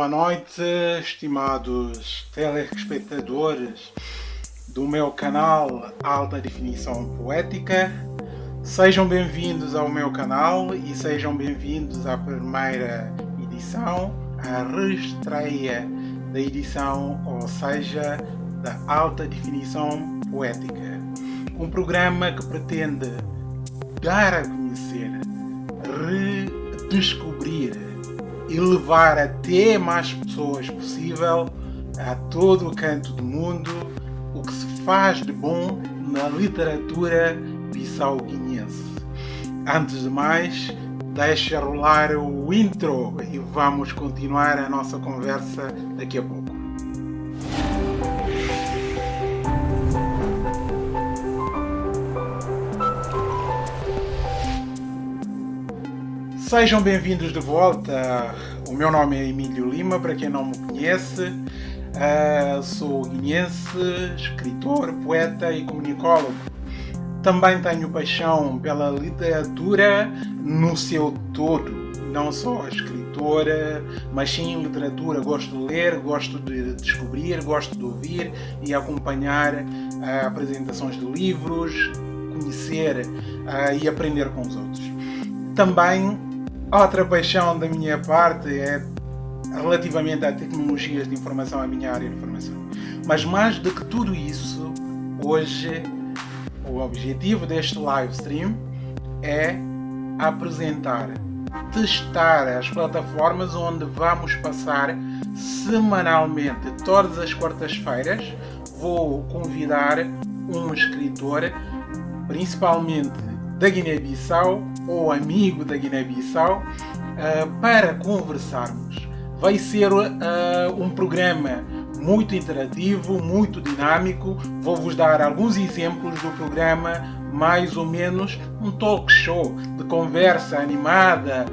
boa noite, estimados telespectadores do meu canal Alta Definição Poética. Sejam bem-vindos ao meu canal e sejam bem-vindos à primeira edição, a reestreia da edição, ou seja, da Alta Definição Poética. Um programa que pretende dar a conhecer, redescobrir e levar até mais pessoas possível a todo o canto do mundo o que se faz de bom na literatura bissau-guinense. Antes de mais, deixa rolar o intro e vamos continuar a nossa conversa daqui a pouco. Sejam bem-vindos de volta. O meu nome é Emílio Lima, para quem não me conhece. Uh, sou guinense, escritor, poeta e comunicólogo. Também tenho paixão pela literatura no seu todo, não só escritora, mas sim literatura. Gosto de ler, gosto de descobrir, gosto de ouvir e acompanhar uh, apresentações de livros, conhecer uh, e aprender com os outros. Também Outra paixão da minha parte é relativamente a tecnologias de informação, a minha área de formação. Mas mais do que tudo isso, hoje o objetivo deste live stream é apresentar, testar as plataformas onde vamos passar semanalmente, todas as quartas-feiras, vou convidar um escritor, principalmente da Guiné-Bissau ou amigo da Guiné-Bissau uh, para conversarmos. Vai ser uh, um programa muito interativo, muito dinâmico. Vou-vos dar alguns exemplos do programa, mais ou menos um talk show de conversa animada,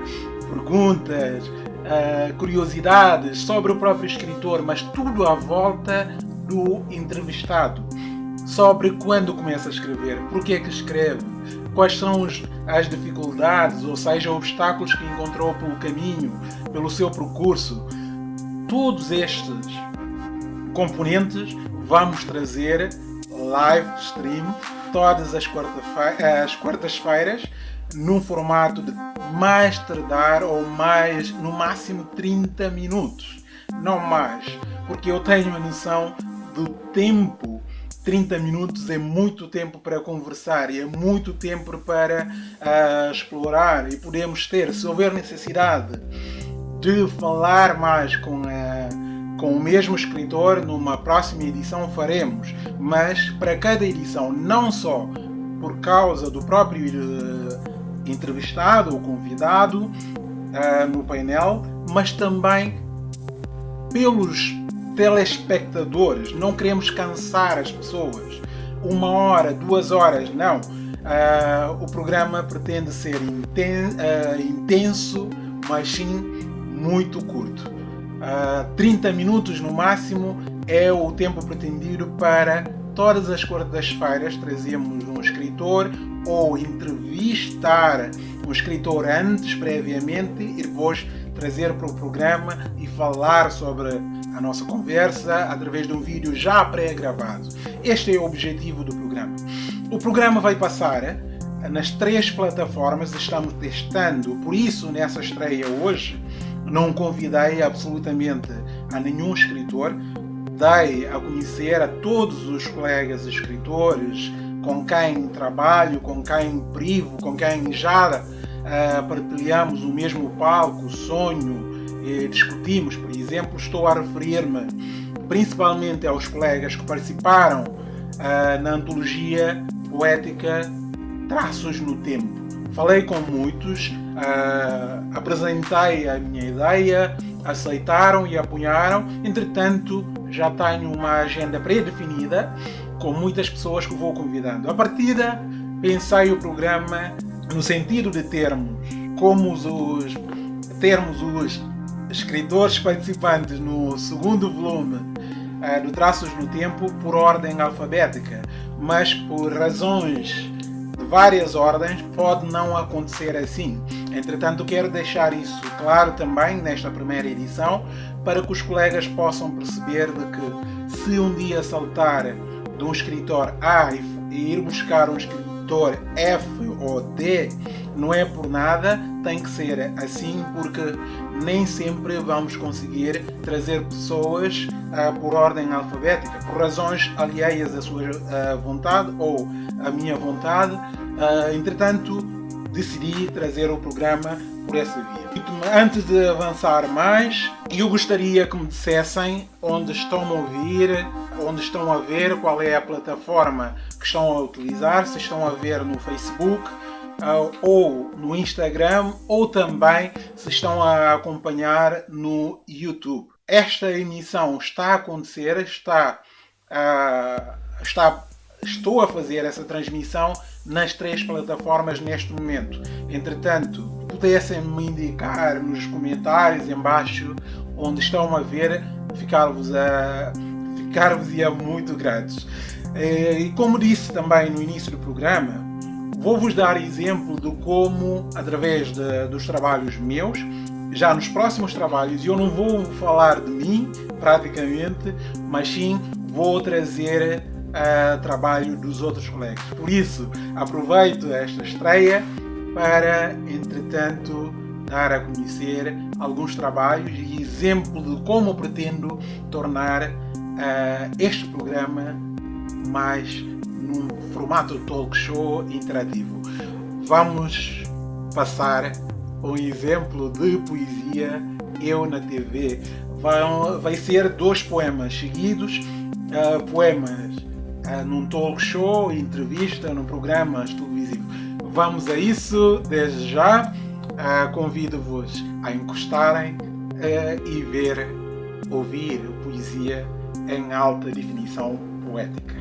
perguntas, uh, curiosidades sobre o próprio escritor, mas tudo à volta do entrevistado. Sobre quando começa a escrever, porque é que escreve, quais são as dificuldades, ou seja, obstáculos que encontrou pelo caminho, pelo seu percurso. Todos estes componentes vamos trazer live stream todas as quartas-feiras num formato de mais tardar ou mais, no máximo 30 minutos, não mais, porque eu tenho a noção do tempo 30 minutos é muito tempo para conversar e é muito tempo para uh, explorar. E podemos ter, se houver necessidade de falar mais com, uh, com o mesmo escritor, numa próxima edição faremos, mas para cada edição, não só por causa do próprio uh, entrevistado ou convidado no painel, mas também pelos telespectadores, não queremos cansar as pessoas. Uma hora, duas horas, não. Uh, o programa pretende ser inten uh, intenso, mas sim muito curto. Uh, ah, 30 minutos no máximo é o tempo pretendido para todas as quartas-feiras trazemos um escritor ou entrevistar um escritor antes, previamente, e depois trazer para o programa e falar sobre a nossa conversa através de um vídeo já pré-gravado. Este é o objetivo do programa. O programa vai passar eh, nas três plataformas, estamos testando, por isso nessa estreia hoje não convidei absolutamente a nenhum escritor, dei a conhecer a todos os colegas escritores com quem trabalho, com quem privo, com quem já uh, partilhamos o mesmo palco, sonho, e discutimos, por exemplo, estou a referir-me principalmente aos colegas que participaram uh, na antologia poética Traços no Tempo. Falei com muitos, apresentei a minha ideia, aceitaram e apoiaram. Entretanto, já tenho uma agenda pré-definida com muitas pessoas que vou convidando. A partida, pensei o programa no sentido de termos como os termos os escritores participantes no segundo volume uh, do Traços no Tempo por ordem alfabética, mas por razões de várias ordens, pode não acontecer assim. Entretanto, quero deixar isso claro também nesta primeira edição, para que os colegas possam perceber de que se um dia saltar de um escritor A e ir buscar um escritor F ou D, não é por nada, tem que ser assim porque nem sempre vamos conseguir trazer pessoas uh, por ordem alfabética, por razões alheias à sua uh, vontade ou à minha vontade. Uh, entretanto, decidi trazer o programa por essa via. Antes de avançar mais, eu gostaria que me dissessem onde estão a ouvir, onde estão a ver, qual é a plataforma estão a utilizar, se estão a ver no Facebook, uh, ou no Instagram ou também se estão a acompanhar no YouTube. Esta emissão está a acontecer, está, uh, está, estou a fazer essa transmissão nas três plataformas neste momento. Entretanto, pudessem me indicar nos comentários embaixo onde estão a ver, ficar-vos a ficar-vos-ia muito gratos. Eh, e como disse também no início do programa, Vou-vos dar exemplo de como, através de, dos trabalhos meus, já nos próximos trabalhos, eu não vou falar de mim, praticamente, mas sim vou trazer uh, trabalho dos outros colegas. Por isso, aproveito esta estreia para, entretanto, dar a conhecer alguns trabalhos e exemplo de como pretendo tornar uh, este programa mais num formato talk show interativo. Vamos passar um exemplo de poesia Eu na TV. Vai, vai ser dois poemas seguidos, uh, poemas uh, num talk show, entrevista, num programa televisivo. Vamos a isso desde já. Uh, Convido-vos a encostarem e ver, ouvir poesia em alta definição poética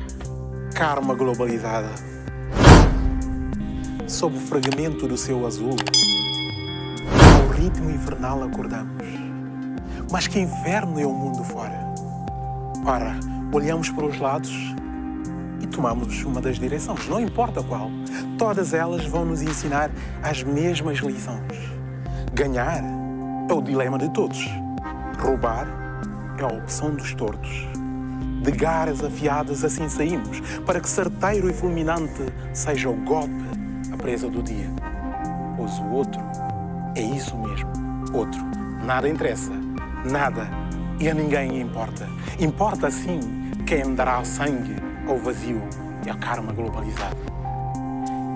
karma globalizada. Sob o fragmento do céu azul, ao ritmo infernal acordamos. Mas que inverno é o mundo fora? Ora, olhamos para os lados e tomamos uma das direções, não importa qual. Todas elas vão nos ensinar as mesmas lições. Ganhar é o dilema de todos. Roubar é a opção dos tortos. De garras afiadas assim saímos, para que certeiro e fulminante seja o golpe, a presa do dia. Pois o outro é isso mesmo, outro. Nada interessa, nada e a ninguém importa. Importa sim quem dará sangue ao vazio e a karma globalizada.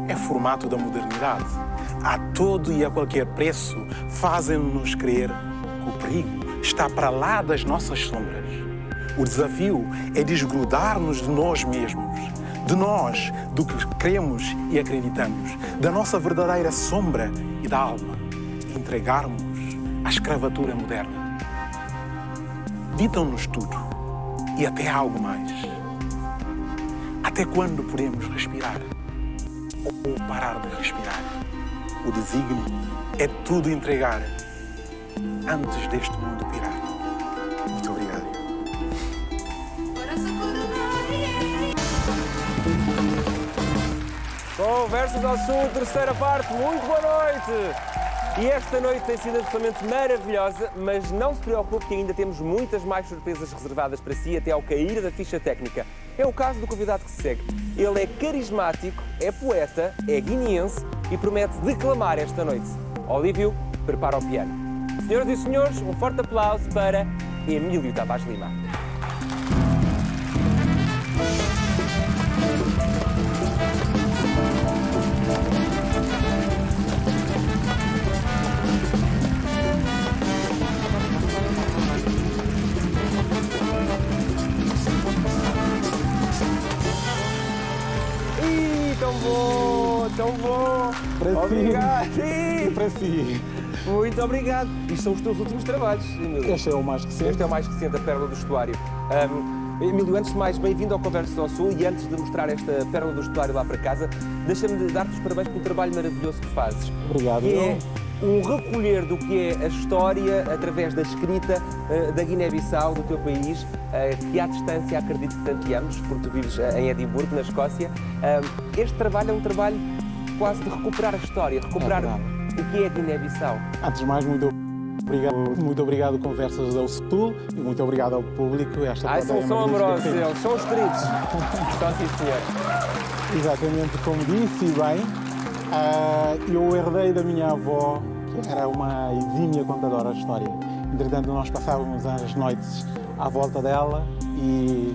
É formato da modernidade. A todo e a qualquer preço fazem-nos crer que o perigo está para lá das nossas sombras o desafio é desgrudar-nos de nós mesmos, de nós, do que queremos e acreditamos, da nossa verdadeira sombra e da alma, e entregarmos à escravatura moderna. Ditam-nos tudo e até algo mais. Até quando podemos respirar ou parar de respirar? O desígnio é tudo entregar antes deste mundo pirar. Bom, Versos ao Sul, terceira parte, muito boa noite! E esta noite tem sido absolutamente maravilhosa, mas não se preocupe que ainda temos muitas mais surpresas reservadas para si até ao cair da ficha técnica. É o caso do convidado que se segue. Ele é carismático, é poeta, é guineense e promete declamar esta noite. Olívio, prepara o piano. Senhoras e senhores, um forte aplauso para Emílio Tavares Lima. Tão bom! Para obrigado! Si. Para si! Muito obrigado! Isto são os teus últimos trabalhos. Este é o mais recente. Este é o mais recente, a Pérola do Estuário. Um, Emílio, antes de mais, bem-vindo ao Conversas ao Sul e antes de mostrar esta pérola do estuário lá para casa, deixa-me dar-te os parabéns pelo trabalho maravilhoso que fazes. Obrigado. Que é um recolher do que é a história através da escrita uh, da Guiné-Bissau, do teu país, uh, que à distância acredito que tanto amas, porque tu vives uh, em Edimburgo, na Escócia. este trabalho é um trabalho quase de recuperar a história, recuperar é o que é a Guiné-Bissau. Antes de mais, muito obrigado, muito obrigado Conversas ao Sul e muito obrigado ao público. Esta Ai, são, são amorosos eles, são os queridos. Só sim, senhor. Exatamente como disse, bem, eu herdei da minha avó que era uma exímia contadora de história. Entretanto, nós passávamos as noites à volta dela e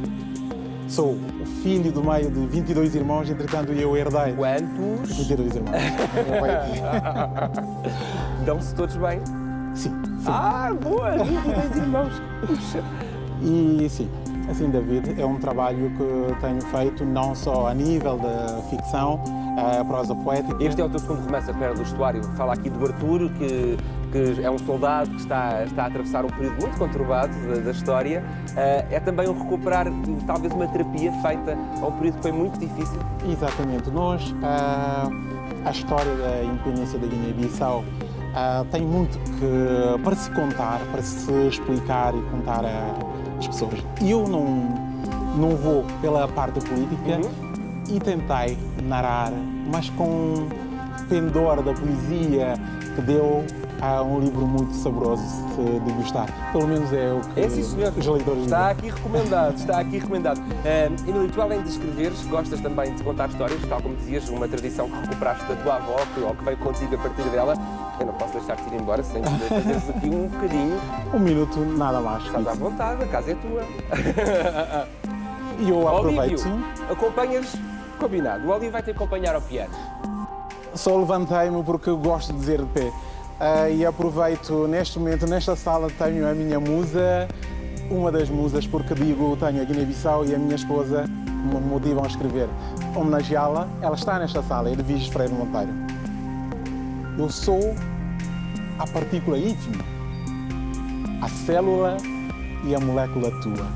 sou o filho do meio de 22 irmãos, entretanto eu herdei. Quantos? 22 irmãos. Dão-se todos bem? Sim. Ah, boa! 22 irmãos! E sim, assim, David, é um trabalho que tenho feito não só a nível da ficção, a prosa poética. Este é o teu segundo romance, A Pera do Estuário. Fala aqui do Arturo, que, que é um soldado que está, está a atravessar um período muito conturbado da, da história. Uh, é também um recuperar, talvez, uma terapia feita a um período que foi muito difícil. Exatamente. Nós, uh, a história da independência da Guiné-Bissau uh, tem muito que, para se contar, para se explicar e contar às pessoas. Eu não, não vou pela parte política, uhum e tentei narrar, mas com pendor da poesia que deu a um livro muito saboroso de gostar. Pelo menos é o que é, sim, senhor. os leitores Está aqui recomendado, está aqui recomendado. Uh, Emílio, tu além de escreveres, gostas também de contar histórias, tal como dizias, uma tradição que recuperaste da tua avó, que, ou que veio contigo a partir dela. Eu não posso deixar-te ir embora sem fazeres aqui um bocadinho. Um minuto, nada mais. Estás à vontade, a casa é tua. E eu aproveito. Olívio, acompanhas Combinado. O Olívio vai te acompanhar ao piano. Só levantei-me porque gosto de dizer de pé. Uh, e aproveito, neste momento, nesta sala, tenho a minha musa, uma das musas, porque digo, tenho a Guiné-Bissau e a minha esposa me motivam a escrever. Homenageá-la, ela está nesta sala, Edviges Freire Monteiro. Eu sou a partícula ínfima, a célula e a molécula tua.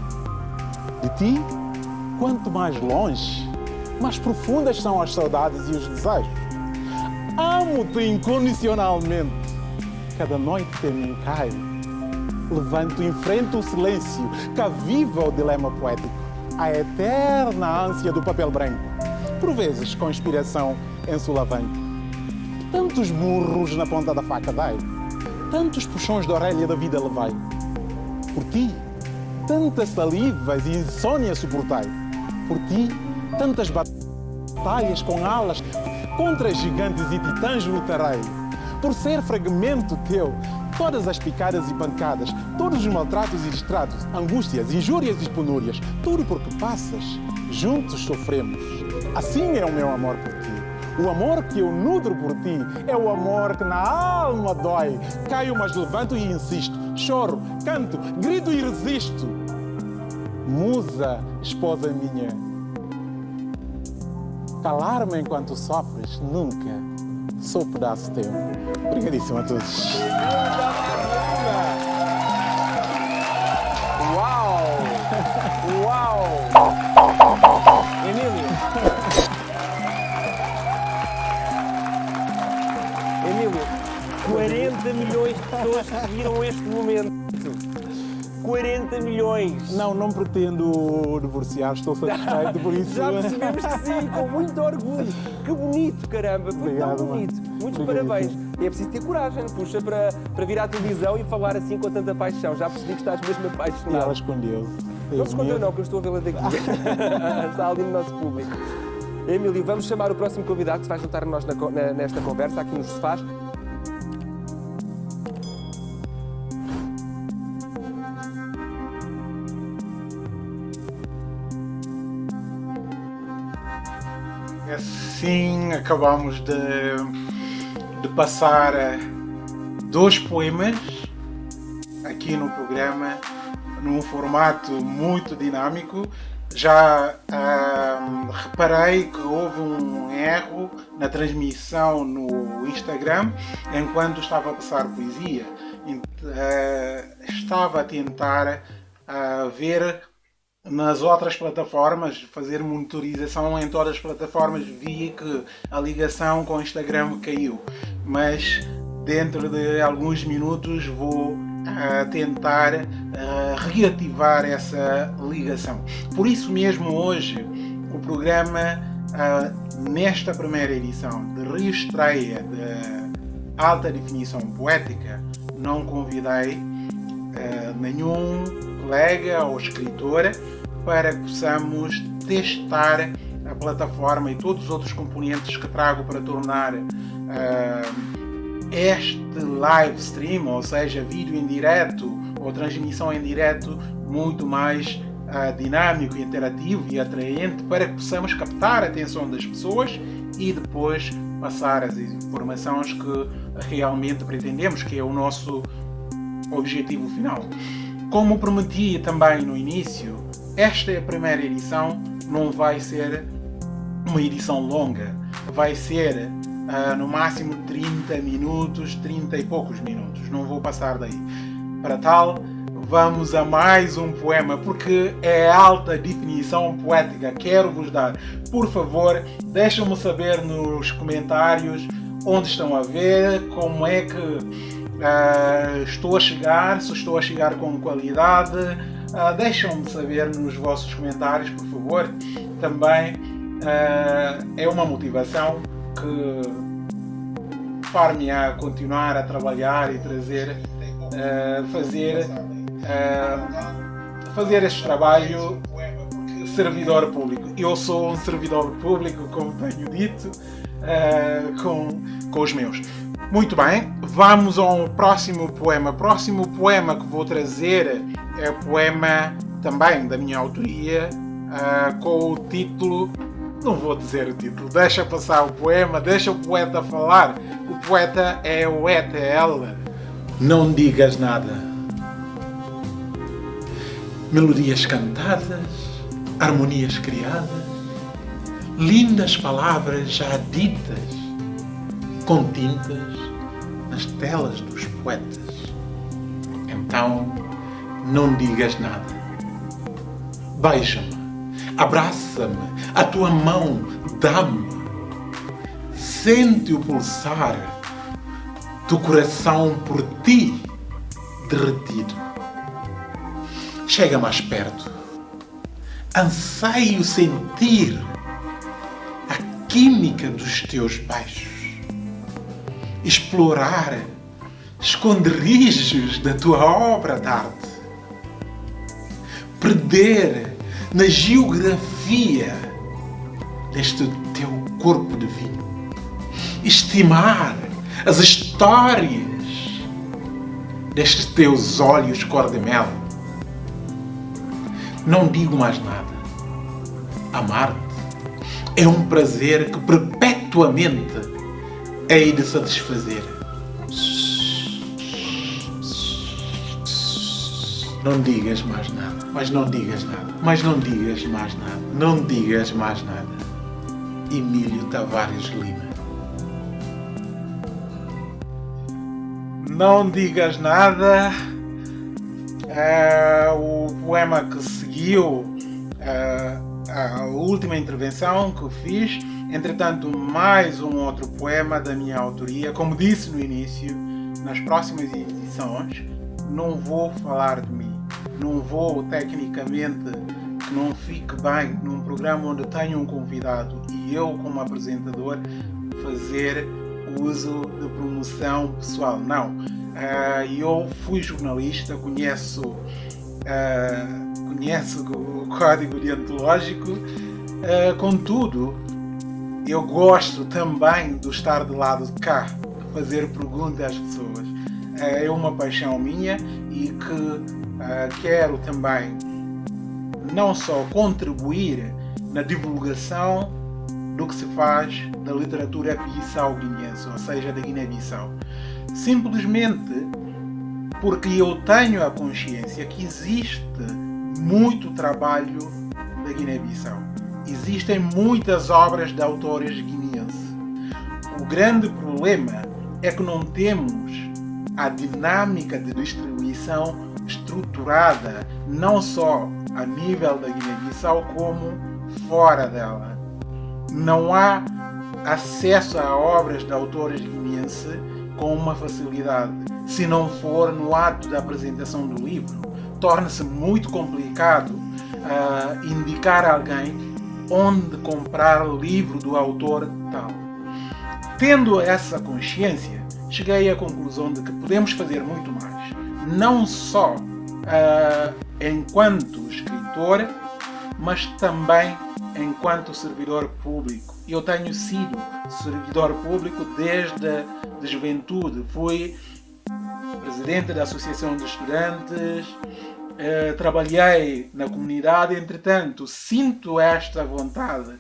De ti, quanto mais longe, mais profundas são as saudades e os desejos. Amo-te incondicionalmente. Cada noite em mim cai, levanto em frente o silêncio que aviva o dilema poético, a eterna ânsia do papel branco, por vezes com inspiração ensolavante. Tantos burros na ponta da faca dai, tantos puxões de orelha da vida levai. Por ti, tantas salivas e insônia suportai. Por ti, tantas batalhas com alas contra gigantes e titãs lutarei. Por ser fragmento teu, todas as picadas e pancadas, todos os maltratos e distratos, angústias, injúrias e penúrias, tudo porque passas, juntos sofremos. Assim é o meu amor por ti. O amor que eu nutro por ti é o amor que na alma dói. Caio, mas levanto e insisto. Choro, canto, grito e resisto. Musa, esposa minha, Calar-me enquanto sofres, nunca. Sou pedaço teu. Obrigadíssimo a todos. Uau! Uau! Emílio! Emílio, 40 milhões de pessoas viram este momento. 40 milhões. Não, não pretendo divorciar, estou satisfeito por isso. Já percebemos que sim, com muito orgulho. Que bonito, caramba, foi Obrigado, tão bonito. Mano. Muitos parabéns. E é preciso ter coragem, puxa, para, para vir à televisão e falar assim com tanta paixão. Já percebi que estás mesmo apaixonado. E ela escondeu-se. Não se escondeu não, que eu estou a vê-la daqui. Está ali no nosso público. Emílio, vamos chamar o próximo convidado que se vai juntar a nós na, nesta conversa, aqui nos sofás. Assim acabamos de, de passar dois poemas aqui no programa num formato muito dinâmico. Já uh, reparei que houve um erro na transmissão no Instagram enquanto estava a passar poesia. Uh, estava a tentar uh, ver nas outras plataformas, fazer monitorização em todas as plataformas, vi que a ligação com o Instagram caiu. Mas dentro de alguns minutos vou uh, tentar uh, reativar essa ligação. Por isso mesmo hoje o programa uh, nesta primeira edição de reestreia de alta definição poética não convidei nenhum colega ou escritor para que possamos testar a plataforma e todos os outros componentes que trago para tornar uh, este live stream, ou seja, vídeo em direto ou transmissão em direto, muito mais uh, dinâmico, interativo e atraente para que possamos captar a atenção das pessoas e depois passar as informações que realmente pretendemos, que é o nosso objetivo final. Como prometi também no início, esta é a primeira edição, não vai ser uma edição longa, vai ser uh, no máximo 30 minutos, 30 e poucos minutos, não vou passar daí. Para tal, vamos a mais um poema, porque é alta definição poética, quero vos dar. Por favor, deixem-me saber nos comentários onde estão a ver, como é que uh, estou a chegar, se estou a chegar com qualidade, Uh, Deixam-me saber nos vossos comentários, por favor. Também uh, é uma motivação que far-me a continuar a trabalhar e trazer, uh, fazer, fazer este trabalho servidor público. Eu sou um servidor público, como tenho dito, com, com os meus. Muito bem, vamos ao próximo poema. O próximo poema que vou trazer é poema também da minha autoria, uh, com o título. Não vou dizer o título, deixa passar o poema, deixa o poeta falar. O poeta é o ETL. Não digas nada. Melodias cantadas, harmonias criadas, lindas palavras já ditas, com tintas nas telas dos poetas. Então, não digas nada. Beija-me, abraça-me, a tua mão dá-me. Sente o pulsar do coração por ti derretido. Chega mais perto. Anseio sentir a química dos teus beijos explorar esconderijos da tua obra de arte, perder na geografia deste teu corpo divino, estimar as histórias destes teus olhos cor de mel. Não digo mais nada. Amar-te é um prazer que perpetuamente hei de satisfazer. Não digas mais nada, mas não digas nada, mas não digas mais nada, não digas mais nada. Emílio Tavares Lima. Não digas nada. É, o poema que seguiu é, a última intervenção que fiz Entretanto, mais um outro poema da minha autoria. Como disse no início, nas próximas edições não vou falar de mim. Não vou, tecnicamente, que não fique bem num programa onde tenho um convidado e eu, como apresentador, fazer uso de promoção pessoal. Não. Uh, eu fui jornalista, conheço, uh, conheço o código deontológico, uh, contudo, eu gosto também de estar do lado de cá, de fazer perguntas às pessoas. É uma paixão minha e que uh, quero também não só contribuir na divulgação do que se faz da literatura bissau-guinense, ou seja, da Guiné-Bissau. Simplesmente porque eu tenho a consciência que existe muito trabalho da Guiné-Bissau existem muitas obras de autores guineenses. O grande problema é que não temos a dinâmica de distribuição estruturada não só a nível da Guiné-Bissau como fora dela. Não há acesso a obras de autores guineenses com uma facilidade, se não for no ato da apresentação do livro. Torna-se muito complicado uh, indicar alguém onde comprar livro do autor tal. Tendo essa consciência, cheguei à conclusão de que podemos fazer muito mais. Não só uh, enquanto escritor, mas também enquanto servidor público. Eu tenho sido servidor público desde a juventude. Fui presidente da Associação de Estudantes, eh, trabalhei na comunidade, entretanto, sinto esta vontade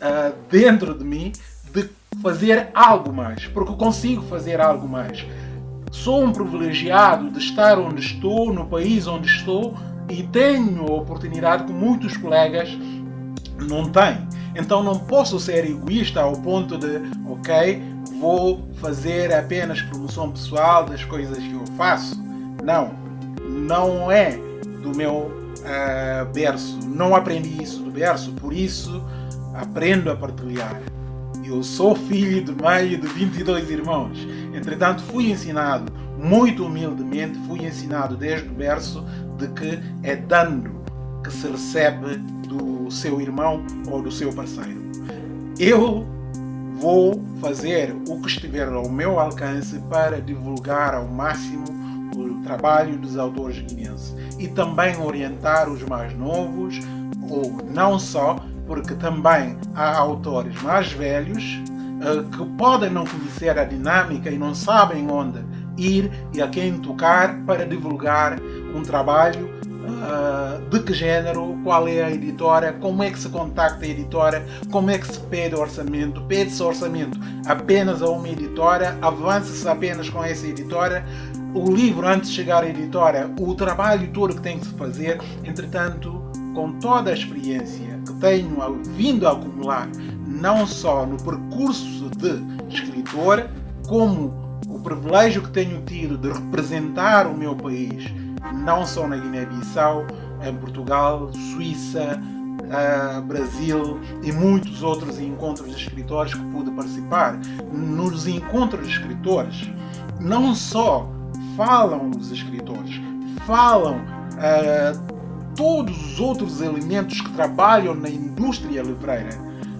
eh, dentro de mim de fazer algo mais, porque consigo fazer algo mais. Sou um privilegiado de estar onde estou, no país onde estou, e tenho a oportunidade que muitos colegas não têm. Então não posso ser egoísta ao ponto de, ok, vou fazer apenas promoção pessoal das coisas que eu faço. Não, não é do meu uh, berço. Não aprendi isso do berço, por isso aprendo a partilhar. Eu sou filho de meio de 22 irmãos. Entretanto, fui ensinado, muito humildemente, fui ensinado desde o berço de que é dando que se recebe do seu irmão ou do seu parceiro. Eu vou fazer o que estiver ao meu alcance para divulgar ao máximo o trabalho dos autores guineenses. E também orientar os mais novos, ou não só, porque também há autores mais velhos uh, que podem não conhecer a dinâmica e não sabem onde ir e a quem tocar para divulgar um trabalho uh, de que género, qual é a editora, como é que se contacta a editora, como é que se pede orçamento, pede-se orçamento apenas a uma editora, avança-se apenas com essa editora, o livro antes de chegar à editora, o trabalho todo que tem que se fazer, entretanto, com toda a experiência que tenho vindo a acumular, não só no percurso de escritor, como o privilégio que tenho tido de representar o meu país não só na Guiné-Bissau, em Portugal, Suíça, uh, Brasil e muitos outros encontros de escritores que pude participar. Nos encontros de escritores, não só falam os escritores, falam uh, todos os outros elementos que trabalham na indústria livreira.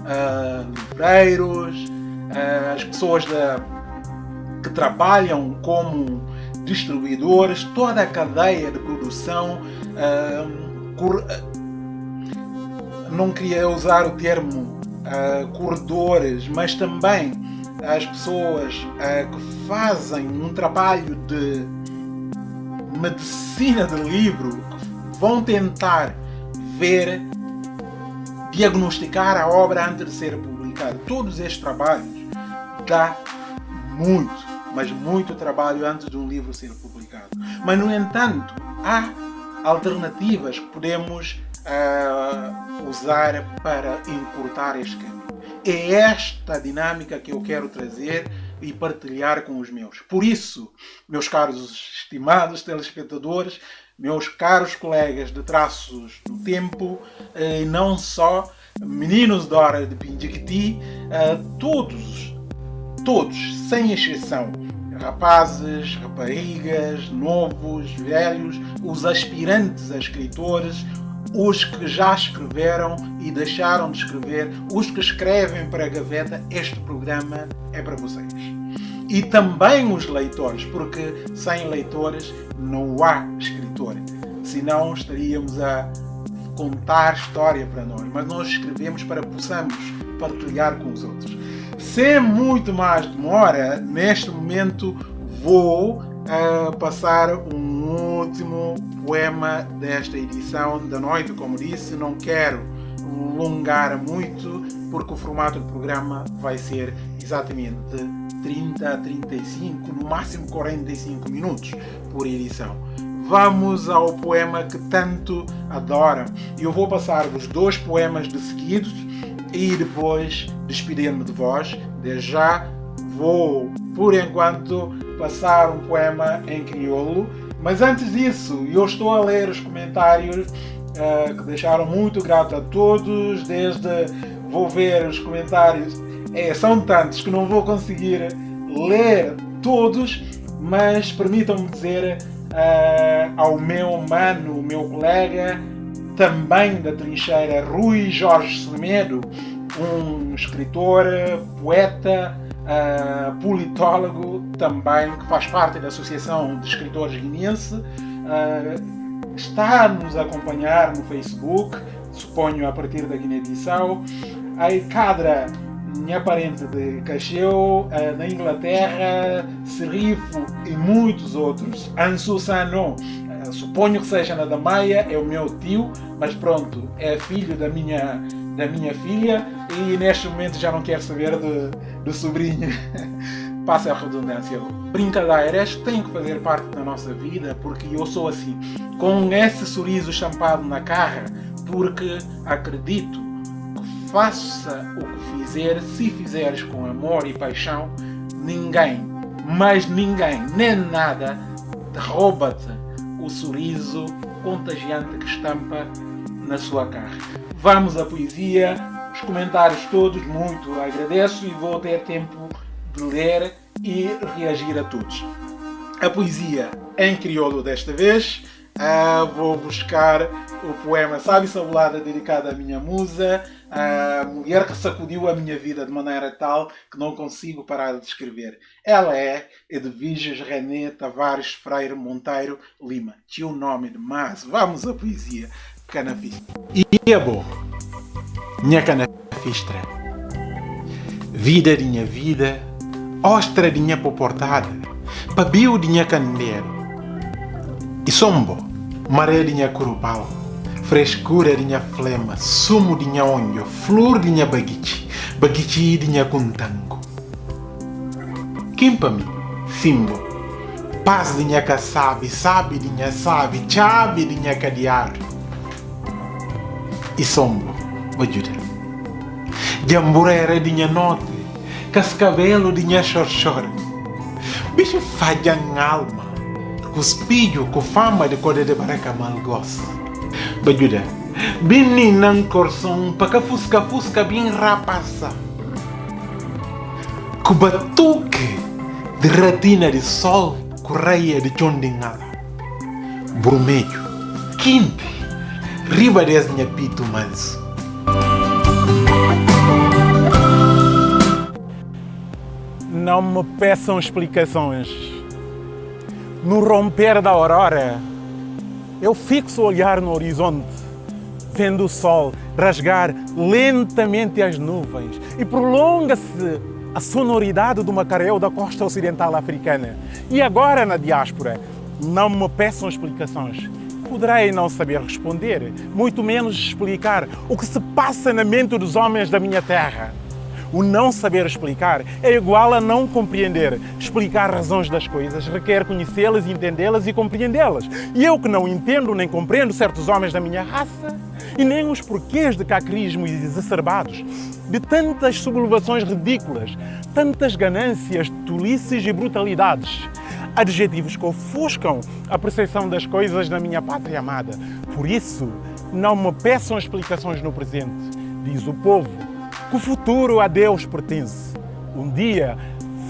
Uh, livreiros, uh, as pessoas da, que trabalham como distribuidores, toda a cadeia de produção. Uh, não queria usar o termo corredores, mas também as pessoas uh, que fazem um trabalho de medicina de livro vão tentar ver, diagnosticar a obra antes de ser publicada. Todos estes trabalhos dá muito mas muito trabalho antes de um livro ser publicado. Mas, no entanto, há alternativas que podemos uh, usar para encurtar este caminho. É esta dinâmica que eu quero trazer e partilhar com os meus. Por isso, meus caros estimados telespectadores, meus caros colegas de traços do tempo, eh, e não só meninos da hora de Pindiquiti, eh, todos, todos, sem exceção, rapazes, raparigas, novos, velhos, os aspirantes a escritores, os que já escreveram e deixaram de escrever, os que escrevem para a gaveta, este programa é para vocês. E também os leitores, porque sem leitores não há escritor. Senão estaríamos a contar história para nós, mas nós escrevemos para que possamos partilhar com os outros. Sem muito mais demora, neste momento vou uh, passar um último poema desta edição da noite. Como disse, não quero alongar muito, porque o formato do programa vai ser exatamente de 30 a 35, no máximo 45 minutos por edição. Vamos ao poema que tanto adoram. Eu vou passar os dois poemas de seguidos e depois despedir-me de vós. Desde já vou, por enquanto, passar um poema em crioulo. Mas antes disso, eu estou a ler os comentários uh, que deixaram muito grato a todos, desde vou ver os comentários, é, são tantos que não vou conseguir ler todos, mas permitam-me dizer uh, ao meu mano, meu colega, também da trincheira, Rui Jorge Semedo, um escritor, poeta, uh, politólogo também, que faz parte da Associação de Escritores Guinense, uh, está a nos acompanhar no Facebook, suponho a partir da Guiné-Bissau. A Cadra, minha parente de Cacheu, uh, na Inglaterra, Serifo e muitos outros. Ansu Sano, suponho que seja na Damaia, é o meu tio, mas pronto, é filho da minha, da minha filha e neste momento já não quero saber do, do sobrinho. Passa a redundância. Brincadeiras têm que fazer parte da nossa vida porque eu sou assim, com esse sorriso champado na cara, porque acredito que faça o que fizer, se fizeres com amor e paixão, ninguém, mas ninguém, nem nada, rouba-te o sorriso contagiante que estampa na sua cara. Vamos à poesia, os comentários todos, muito agradeço e vou ter tempo de ler e reagir a todos. A poesia em crioulo desta vez, uh, vou buscar o poema Sabe Sabulada dedicado à minha musa, a mulher que sacudiu a minha vida de maneira tal que não consigo parar de escrever. Ela é Edviges René Tavares Freire Monteiro Lima. Tinha o nome de mas vamos à poesia canafista. E é bom, minha canafistra. Vida minha vida, ostra minha poportada, de minha candeiro. E sombo, maré minha curupal frescura minha flema, sumo minha onho, flor minha baguichi, baguichi de minha kuntango. Kimpa-me, simbo, paz de minha casabe, sabe de minha sabe, chave de minha cadear. E sombo, vajuda. Jamburera de minha note, cascabelo de minha chorchora. Bicho fadjang alma, cuspilho com fama de code de baraca malgosa bajuda bini nang korsong pakafusca fusca bin rapasa. Kubatuke de ratina de sol correia de chondingala. Brumejo quinte riba des minha pito manso Não me peçam explicações. No romper da aurora, eu fixo o olhar no horizonte, vendo o sol rasgar lentamente as nuvens e prolonga-se a sonoridade do macaréu da costa ocidental africana. E agora na diáspora, não me peçam explicações. Poderei não saber responder, muito menos explicar o que se passa na mente dos homens da minha terra. O não saber explicar é igual a não compreender. Explicar razões das coisas requer conhecê-las, entendê-las e compreendê-las. E eu que não entendo nem compreendo certos homens da minha raça, e nem os porquês de cacrismos exacerbados, de tantas sublevações ridículas, tantas ganâncias, tolices e brutalidades. Adjetivos que ofuscam a percepção das coisas na minha pátria amada. Por isso, não me peçam explicações no presente, diz o povo que o futuro a Deus pertence. Um dia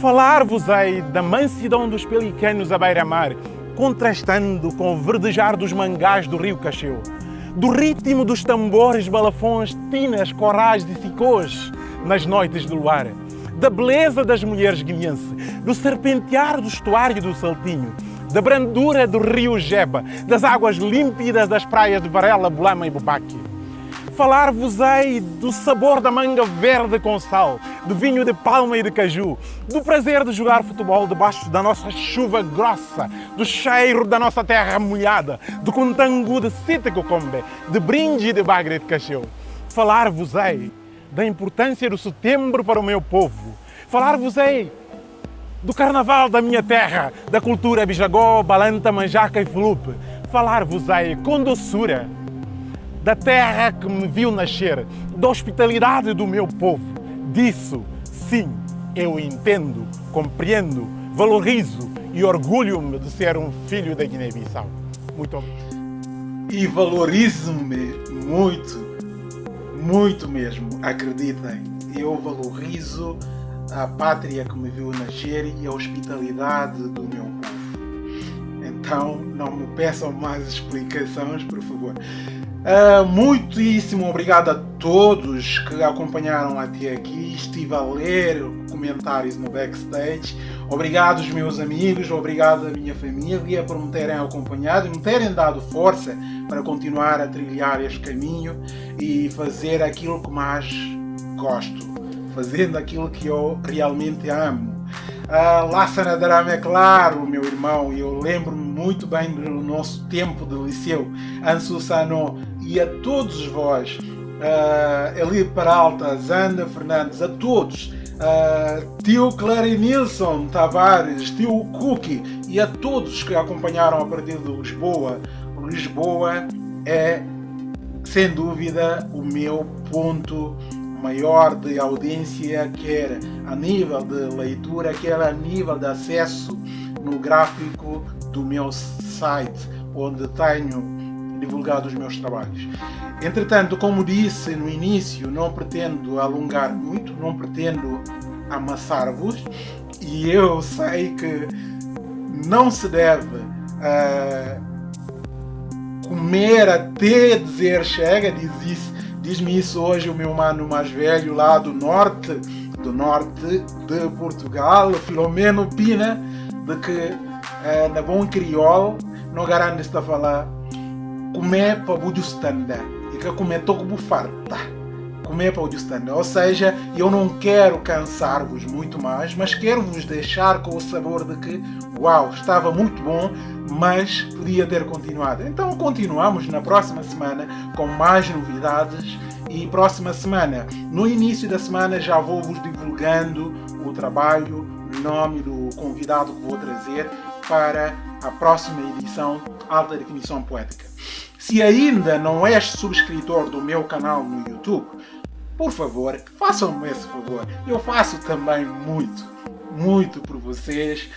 falar-vos-ei da mansidão dos pelicanos à beira-mar, contrastando com o verdejar dos mangás do rio Cacheu, do ritmo dos tambores, balafões, tinas, corais e cicôs nas noites de luar, da beleza das mulheres guineenses, do serpentear do estuário do Saltinho, da brandura do rio Jeba, das águas límpidas das praias de Varela, Bulama e Bubaque falar-vos-ei do sabor da manga verde com sal, do vinho de palma e de caju, do prazer de jogar futebol debaixo da nossa chuva grossa, do cheiro da nossa terra molhada, do contangu de Sitacocombe, de brinde de bagre de cacheu. Falar-vos-ei da importância do setembro para o meu povo. Falar-vos-ei do carnaval da minha terra, da cultura bijagó, balanta, manjaca e fulupe. Falar-vos-ei com doçura da terra que me viu nascer, da hospitalidade do meu povo. Disso, sim, eu entendo, compreendo, valorizo e orgulho-me de ser um filho da Guiné-Bissau. Muito obrigado. e valorizo-me muito, muito mesmo, acreditem. Eu valorizo a pátria que me viu nascer e a hospitalidade do meu povo. Então, não me peçam mais explicações, por favor. Uh, muitíssimo obrigado a todos que acompanharam até aqui. Estive a ler comentários no backstage. Obrigado meus amigos, obrigado à minha família por me terem acompanhado e me terem dado força para continuar a trilhar este caminho e fazer aquilo que mais gosto, fazendo aquilo que eu realmente amo. Uh, Lassana Darama é claro, meu irmão, e eu lembro-me muito bem do nosso tempo de liceu, Ansu Sano, e a todos vós, uh, Eli Peralta, Zanda Fernandes, a todos, uh, tio Clarinilson Tavares, tio Cookie e a todos que acompanharam a partir de Lisboa. Lisboa é, sem dúvida, o meu ponto maior de audiência, quer a nível de leitura, quer a nível de acesso no gráfico do meu site, onde tenho divulgado os meus trabalhos. Entretanto, como disse no início, não pretendo alongar muito, não pretendo amassar-vos e eu sei que não se deve uh, comer até dizer chega, diz isso, diz-me isso hoje o meu mano mais velho lá do norte, do norte de Portugal, Filomeno Pina, de que na bom crioulo não garante está a falar comer para o standard e que comer toco farta. Comer para o standard ou seja eu não quero cansar-vos muito mais mas quero vos deixar com o sabor de que uau estava muito bom mas podia ter continuado então continuamos na próxima semana com mais novidades e próxima semana no início da semana já vou vos divulgando o trabalho o nome do convidado que vou trazer para a próxima edição Alta Definição Poética se ainda não és subscritor do meu canal no YouTube, por favor, façam-me esse favor. Eu faço também muito, muito por vocês.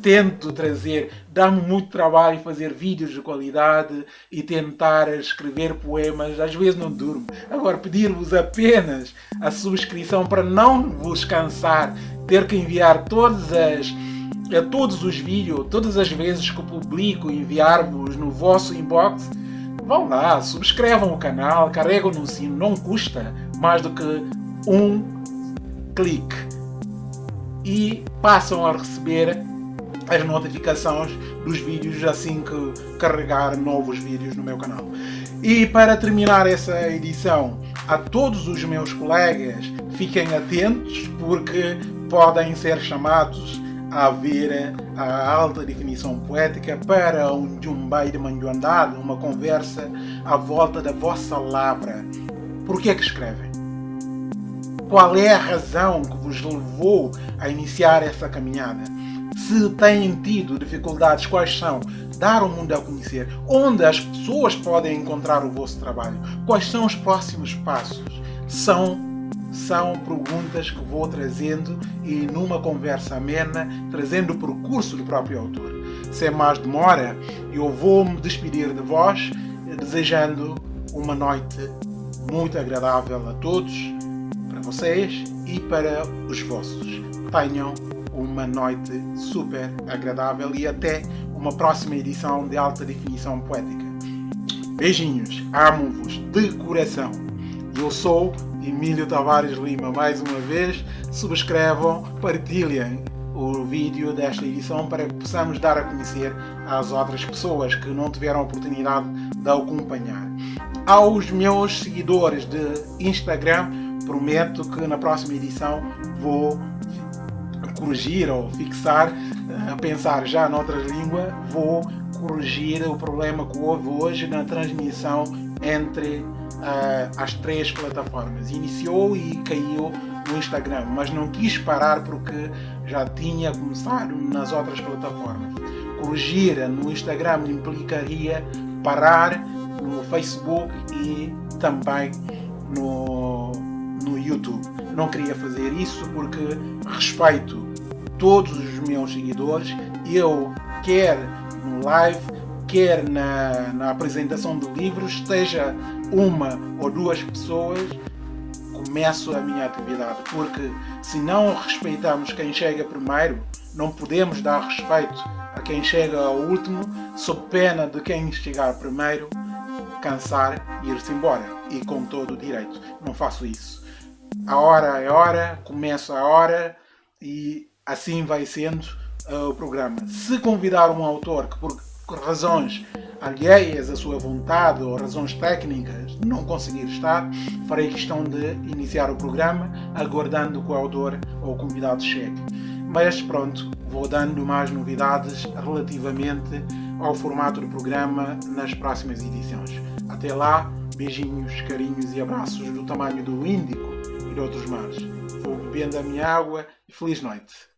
Tento trazer, dá-me muito trabalho fazer vídeos de qualidade e tentar escrever poemas. Às vezes não durmo. Agora, pedir-vos apenas a subscrição para não vos cansar, ter que enviar todas as a todos os vídeos, todas as vezes que publico, enviar-vos no vosso inbox vão lá, subscrevam o canal, carregam no sino, não custa mais do que um clique e passam a receber as notificações dos vídeos assim que carregar novos vídeos no meu canal. E para terminar essa edição, a todos os meus colegas, fiquem atentos porque podem ser chamados a ver a alta definição poética para um jumbai de manjoandado, uma conversa à volta da vossa lavra. Por que é que escrevem? Qual é a razão que vos levou a iniciar essa caminhada? Se têm tido dificuldades, quais são? Dar o mundo a conhecer. Onde as pessoas podem encontrar o vosso trabalho? Quais são os próximos passos? São são perguntas que vou trazendo e numa conversa amena, trazendo o percurso do próprio autor. Sem mais demora, eu vou me despedir de vós, desejando uma noite muito agradável a todos, para vocês e para os vossos. Tenham uma noite super agradável e até uma próxima edição de Alta Definição Poética. Beijinhos, amo-vos de coração. Eu sou Emílio Tavares Lima mais uma vez. Subscrevam, partilhem o vídeo desta edição para que possamos dar a conhecer às outras pessoas que não tiveram a oportunidade de acompanhar. Aos meus seguidores de Instagram, prometo que na próxima edição vou corrigir ou fixar, a pensar já noutras línguas, vou corrigir o problema que houve hoje na transmissão entre uh, as três plataformas. Iniciou e caiu no Instagram, mas não quis parar porque já tinha começado nas outras plataformas. Corrigir no Instagram implicaria parar no Facebook e também no, no YouTube. Não queria fazer isso porque respeito todos os meus seguidores. Eu quero no live quer na, na apresentação de livros, esteja uma ou duas pessoas, começo a minha atividade. Porque se não respeitamos quem chega primeiro, não podemos dar respeito a quem chega ao último, sob pena de quem chegar primeiro cansar e ir-se embora. E com todo o direito. Não faço isso. A hora é hora, começo a hora e assim vai sendo uh, o programa. Se convidar um autor que por razões alheias à sua vontade ou razões técnicas não conseguir estar, farei questão de iniciar o programa aguardando que o autor ou o convidado chegue. Mas pronto, vou dando mais novidades relativamente ao formato do programa nas próximas edições. Até lá, beijinhos, carinhos e abraços do tamanho do Índico e de outros mares. Vou bebendo a minha água e feliz noite.